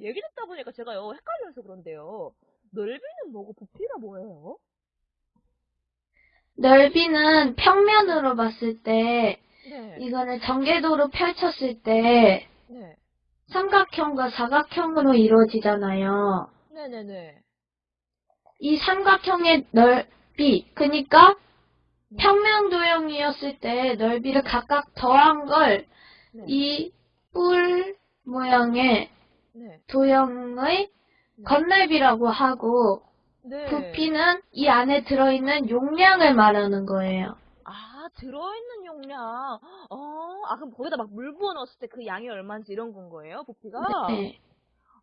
얘기 듣다 보니까 제가요, 헷갈려서 그런데요. 넓이는 뭐고 부피가 뭐예요? 넓이는 평면으로 봤을 때, 네. 이거를 전개도로 펼쳤을 때, 네. 삼각형과 사각형으로 이루어지잖아요. 네네네. 이 삼각형의 넓이, 그니까 네. 평면 도형이었을 때 넓이를 각각 더한 걸 네. 이뿔 모양의 네. 도형의 네. 건넓이라고 하고 네. 부피는 이 안에 들어있는 용량을 말하는 거예요. 아, 들어있는 용량. 어, 아, 그럼 거기다 막 물 부어 넣었을 때 그 양이 얼마인지 이런 건 거예요, 부피가? 네.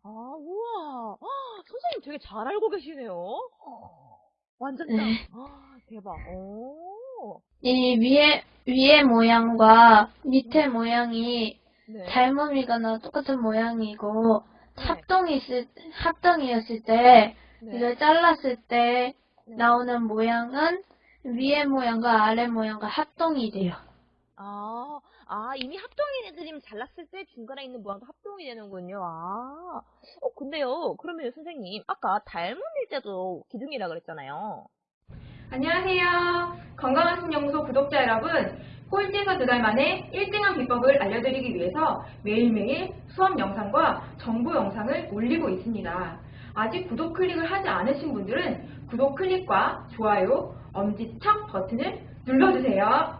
아, 우와. 아, 선생님 되게 잘 알고 계시네요. 어, 완전 짱. 네. 아, 대박. 오. 이 위에 위에 모양과 밑에 모양이 네. 닮음이거나 똑같은 모양이고 네. 합동이 있을 합동이었을 때 네. 이걸 잘랐을 때 네. 나오는 모양은 위에 모양과 아래 모양과 합동이 돼요. 아, 아, 이미 합동이 애들이면 잘랐을 때 중간에 있는 모양도 합동이 되는군요. 아, 어, 근데요, 그러면 선생님, 아까 닮은 일자도 기둥이라 그랬잖아요. 안녕하세요. 건강한 신연구소 구독자 여러분. 꼴찌에서 두 달 만에 1등한 비법을 알려드리기 위해서 매일매일 수업 영상과 정보 영상을 올리고 있습니다. 아직 구독 클릭을 하지 않으신 분들은 구독 클릭과 좋아요, 엄지척 버튼을 눌러주세요.